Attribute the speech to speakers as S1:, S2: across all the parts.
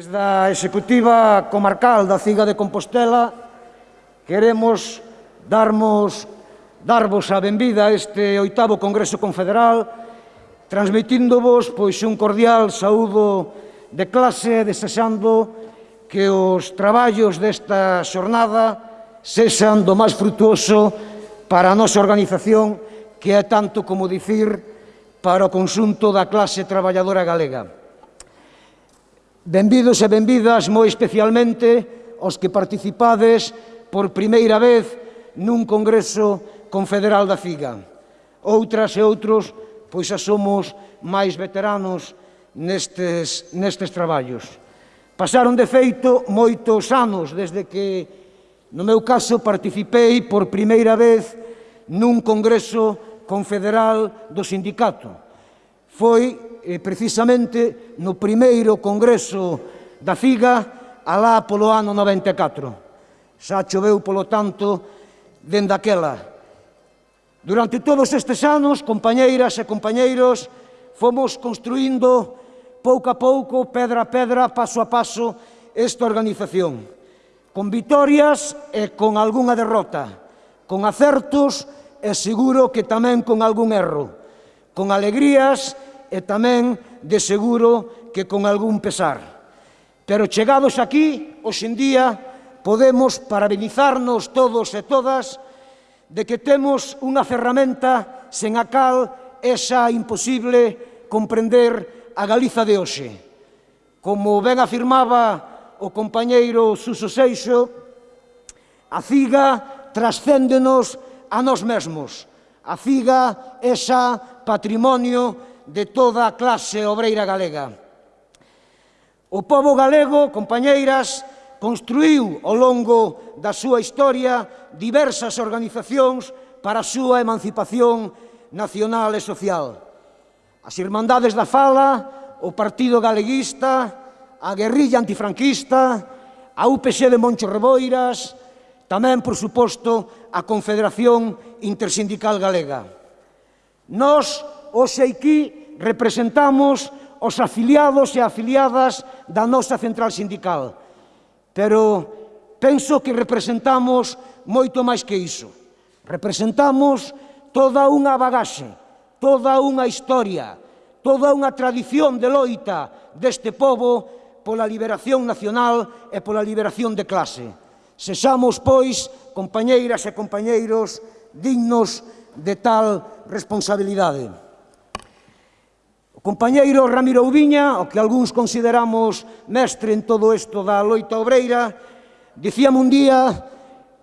S1: Desde a Executiva Comarcal da Ciga de Compostela queremos darmos, darvos a benvida a este oitavo Congreso Confederal transmitíndovos pois un cordial saúdo de clase desexando que os traballos desta xornada sexan do máis frutuoso para a nosa organización que é tanto como dicir para o consunto da clase traballadora galega. Benvidos e benvidas moi especialmente aos que participades por primeira vez nun Congreso Confederal da FIGA. Outras e outros, pois xa somos máis veteranos nestes, nestes traballos. Pasaron, de feito, moitos anos desde que, no meu caso, participei por primeira vez nun Congreso Confederal do Sindicato. Foi eh, precisamente no primeiro congreso da FIGA alá polo ano 94. Xa choveu, polo tanto, dende aquela. Durante todos estes anos, compañeiras e compañeiros, fomos construindo pouco a pouco, pedra a pedra, paso a paso, esta organización. Con vitorias e con algunha derrota, con acertos e seguro que tamén con algún erro, con alegrías e e tamén de seguro que con algún pesar. Pero chegados aquí, hoxendía, podemos parabenizarnos todos e todas de que temos unha ferramenta sen a cal é xa imposible comprender a Galiza de hoxe. Como ben afirmaba o compañeiro Suso Seixo, a ciga trascéndenos a nós mesmos. A ciga é xa patrimonio de toda a clase obreira galega. O povo galego, compañeiras, construiu ao longo da súa historia diversas organizacións para a súa emancipación nacional e social. As Irmandades da Fala, o Partido Galeguista, a Guerrilla Antifranquista, a UPC de Moncho Reboiras, tamén, por suposto, a Confederación Intersindical Galega. Nos, hoxe aquí, representamos os afiliados e afiliadas da nosa central sindical, pero penso que representamos moito máis que iso. Representamos toda unha bagaxe, toda unha historia, toda unha tradición de loita deste povo pola liberación nacional e pola liberación de clase. Sexamos, pois, compañeiras e compañeiros dignos de tal responsabilidade. O compañeiro Ramiro Ubiña, o que algúns consideramos mestre en todo isto da loita obreira, dicíame un día,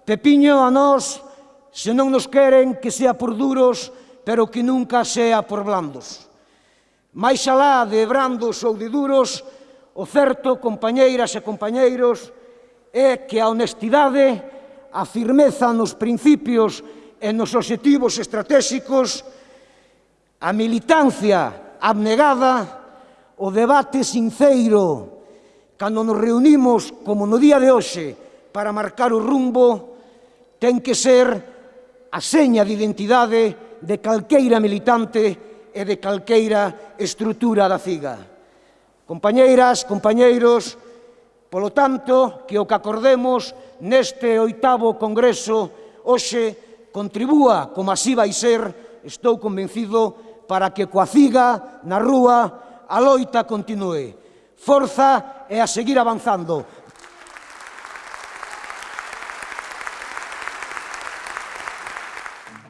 S1: Pepiño, a nós, se non nos queren que sea por duros, pero que nunca sea por blandos. Mais alá de brandos ou de duros, o certo, compañeiras e compañeiros, é que a honestidade, a firmeza nos principios e nos objetivos estratégicos, a militancia, abnegada, o debate sinceiro, cando nos reunimos, como no día de hoxe, para marcar o rumbo, ten que ser a seña de identidade de calqueira militante e de calqueira estrutura da CIGA. Compañeiras, compañeiros, polo tanto, que o que acordemos neste oitavo Congreso hoxe contribúa, como así vai ser, estou convencido, para que coa ciga na rúa, a loita continue. Forza e a seguir avanzando.